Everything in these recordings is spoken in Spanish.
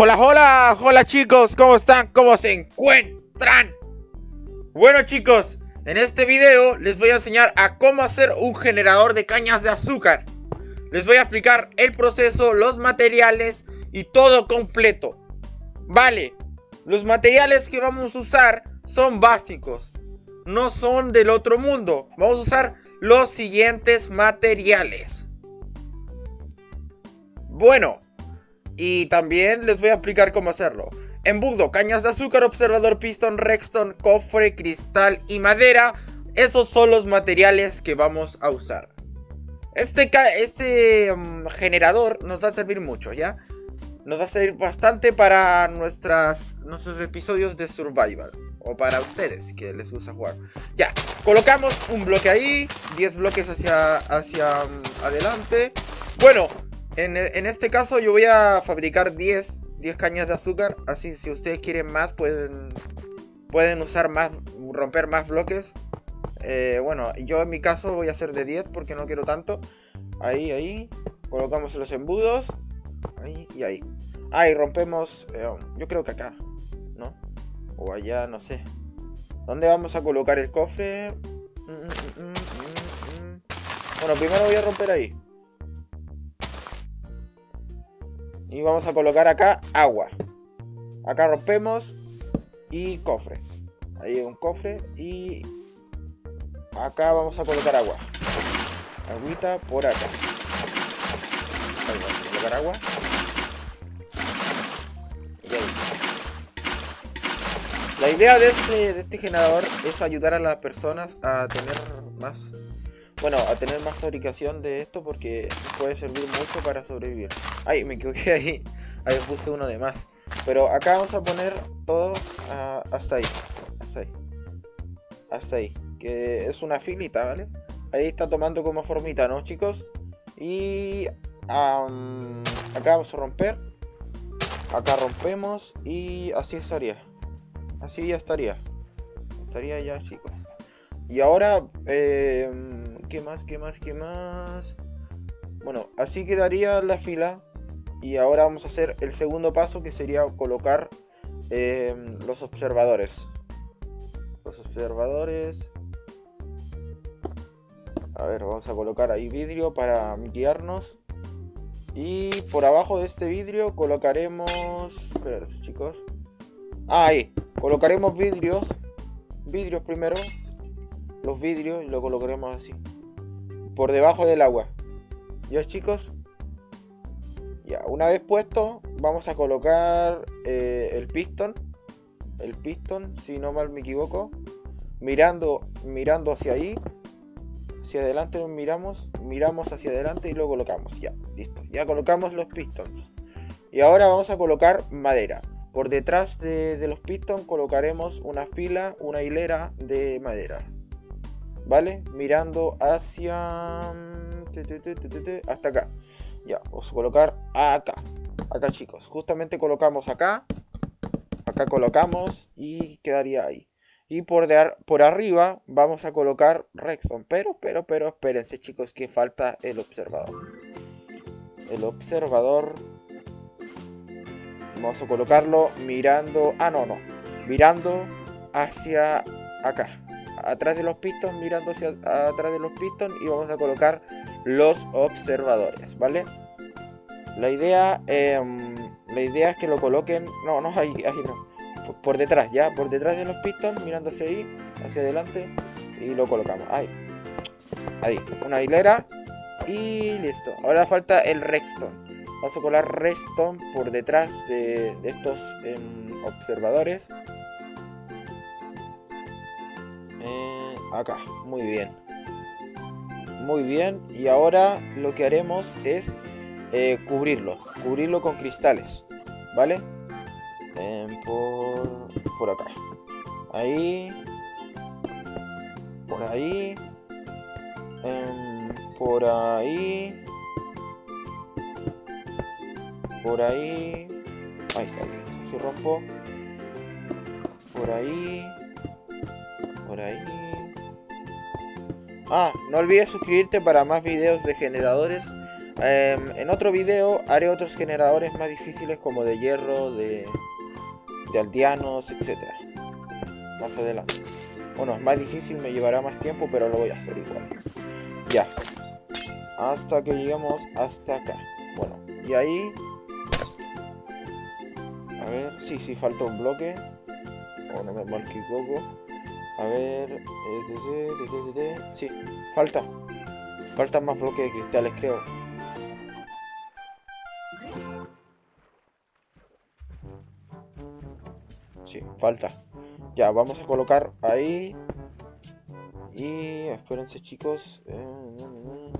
Hola, hola, hola chicos, ¿cómo están? ¿Cómo se encuentran? Bueno chicos, en este video les voy a enseñar a cómo hacer un generador de cañas de azúcar. Les voy a explicar el proceso, los materiales y todo completo. Vale, los materiales que vamos a usar son básicos, no son del otro mundo. Vamos a usar los siguientes materiales. Bueno, y también les voy a explicar cómo hacerlo. Embudo, cañas de azúcar, observador, pistón, redstone, cofre, cristal y madera. Esos son los materiales que vamos a usar. Este, este mm, generador nos va a servir mucho, ¿ya? Nos va a servir bastante para nuestras, nuestros episodios de Survival. O para ustedes que les gusta jugar. Ya, colocamos un bloque ahí, 10 bloques hacia, hacia mm, adelante. Bueno, en, este caso yo voy a fabricar 10, 10 cañas de azúcar. Así si ustedes quieren más pueden, pueden usar más, romper más bloques. Eh, bueno, yo en mi caso voy a hacer de 10 porque no quiero tanto. Ahí, ahí. Colocamos los embudos. Ahí y ahí. Ahí rompemos. Eh, yo creo que acá. ¿No? O allá, no sé. ¿Dónde vamos a colocar el cofre? Mm, mm, mm, bueno, primero voy a romper ahí. Y vamos a colocar acá agua. Acá rompemos y cofre. Ahí hay un cofre y acá vamos a colocar agua. Agüita por acá. Ahí vamos a colocar agua. Y ahí. La idea de este, de este generador es ayudar a las personas a tener más bueno, a tener más fabricación de esto porque puede servir mucho para sobrevivir. Ay, me equivoqué ahí. Ahí puse uno de más. Pero acá vamos a poner todo hasta ahí. Hasta ahí. Hasta ahí. Que es una filita, ¿vale? Ahí está tomando como formita, ¿no, chicos? Y acá vamos a romper. Acá rompemos y así estaría. Así ya estaría. Estaría ya, chicos. Y ahora... Eh, ¿Qué más? ¿Qué más? ¿Qué más? Bueno, así quedaría la fila. Y ahora vamos a hacer el segundo paso que sería colocar em, los observadores. Los observadores. A ver, vamos a colocar ahí vidrio para guiarnos. Y por abajo de este vidrio colocaremos... Espera, chicos. Ah, ahí. Colocaremos vidrios. Vidrios primero. Los vidrios y lo colocaremos así por debajo del agua. ¿Ya chicos? Ya, una vez puesto, vamos a colocar eh, el pistón. El pistón, si no mal me equivoco. Mirando, mirando hacia ahí. Hacia adelante miramos. Miramos hacia adelante y lo colocamos. Ya, listo. Ya colocamos los pistons. Y ahora vamos a colocar madera. Por detrás de, de los pistons colocaremos una fila, una hilera de madera. ¿Vale? Mirando hacia... Mm, hasta acá. Ya, vamos a colocar acá. Acá, chicos. Justamente colocamos acá. Acá colocamos y quedaría ahí. Y por, por arriba vamos a colocar Rexon. Pero, pero, pero, espérense, chicos, que falta el observador. El observador... Vamos a colocarlo mirando... Ah, no, no. Mirando hacia acá atrás de los pistons, mirando hacia atrás de los pistons y vamos a colocar los observadores, ¿vale? La idea, em, la idea es que lo coloquen, no, no, ahí, ahí no, por, detrás, ya, por detrás de los pistons, mirando hacia ahí, hacia adelante y lo colocamos, ahí, ahí, una hilera y listo. Ahora falta el redstone. Vamos a colar redstone por detrás de, estos em, observadores acá, muy bien. Muy bien, y ahora lo que haremos es eh, cubrirlo, cubrirlo con cristales, ¿vale? Por, por acá. Ahí. Por ahí. Em, por ahí. Por ahí. Ahí, rompo. Por ahí. Ahí. Ah, no olvides suscribirte para más videos de generadores Em, en otro video haré otros generadores más difíciles como de hierro, de, de aldeanos, etc. Más adelante. Bueno, es más difícil, me llevará más tiempo, pero lo voy a hacer igual. Ya. Hasta que lleguemos hasta acá. Bueno, y ahí... A ver, sí, sí, falta un bloque. O no me equivoco. A ver... Eh, sí, falta. Faltan más bloques de cristales, creo. Sí, falta. Ya, vamos a colocar ahí. Y espérense chicos. Eh,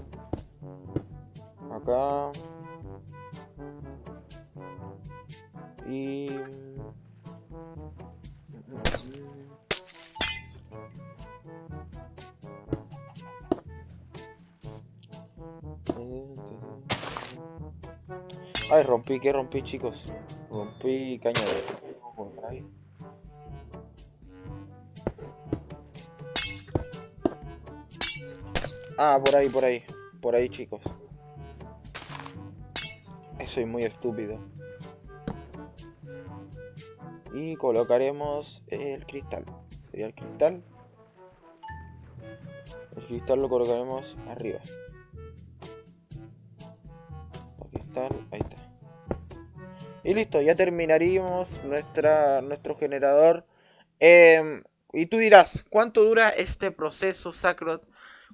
acá. Y... Ay, rompí, ¿qué rompí, chicos? Rompí caña de... Ah, por ahí, por ahí. Por ahí, chicos. Soy muy estúpido. Y colocaremos el cristal. Sería el cristal. El cristal lo colocaremos arriba. El cristal, ahí está. Y listo, ya terminaríamos nuestra, nuestro generador. Em, y tú dirás, ¿cuánto dura este proceso Sacrot?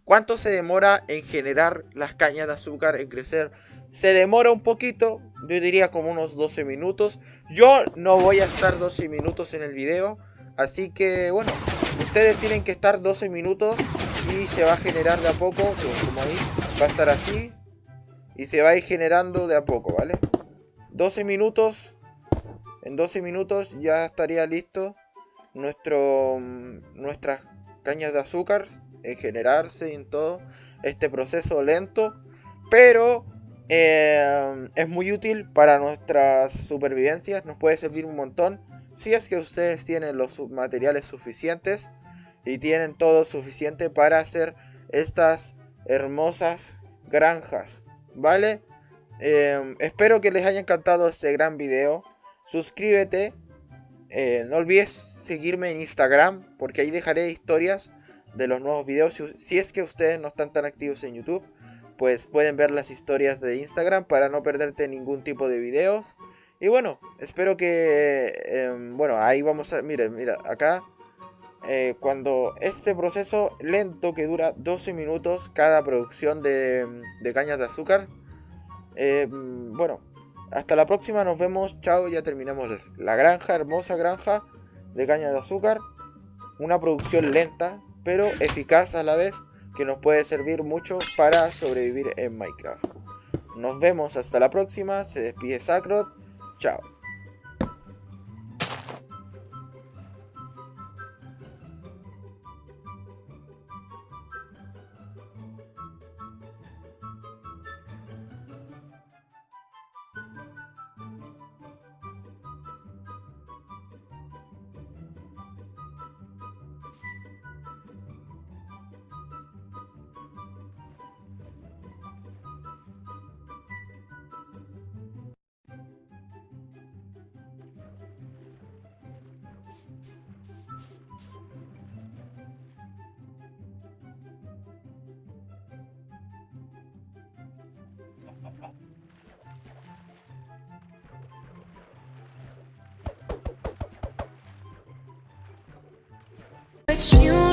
¿Cuánto se demora en generar las cañas de azúcar, en crecer? Se demora un poquito, yo diría como unos 12 minutos. Yo no voy a estar 12 minutos en el video, así que bueno, ustedes tienen que estar 12 minutos y se va a generar de a poco, como ahí, va a estar así y se va a ir generando de a poco, ¿vale? 12 minutos, en 12 minutos ya estaría listo nuestro, nuestras cañas de azúcar en generarse y en todo este proceso lento, pero eh, es muy útil para nuestras supervivencias, nos puede servir un montón si es que ustedes tienen los materiales suficientes y tienen todo suficiente para hacer estas hermosas granjas, ¿vale? Eh, espero que les haya encantado este gran video. Suscríbete. Eh, no olvides seguirme en Instagram porque ahí dejaré historias de los nuevos videos. Si es que ustedes no están tan activos en YouTube, pues pueden ver las historias de Instagram para no perderte ningún tipo de videos. Y bueno, espero que... Em, bueno, ahí vamos a... Miren, mira, acá... Eh, cuando este proceso lento que dura 12 minutos cada producción de, de cañas de azúcar. Em, bueno, hasta la próxima, nos vemos, chao, ya terminamos la granja, hermosa granja de cañas de azúcar. Una producción lenta, pero eficaz a la vez que nos puede servir mucho para sobrevivir en Minecraft. Nos vemos hasta la próxima, se despide Sacrot, chao. It's you